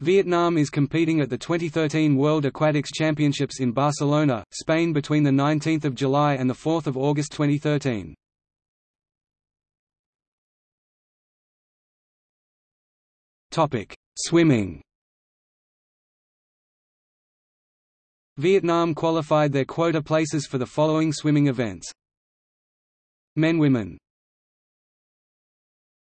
Vietnam is competing at the 2013 World Aquatics Championships in Barcelona, Spain between the 19th of July and the 4th of August 2013. Topic: Swimming. Vietnam qualified their quota places for the following swimming events. Men Women.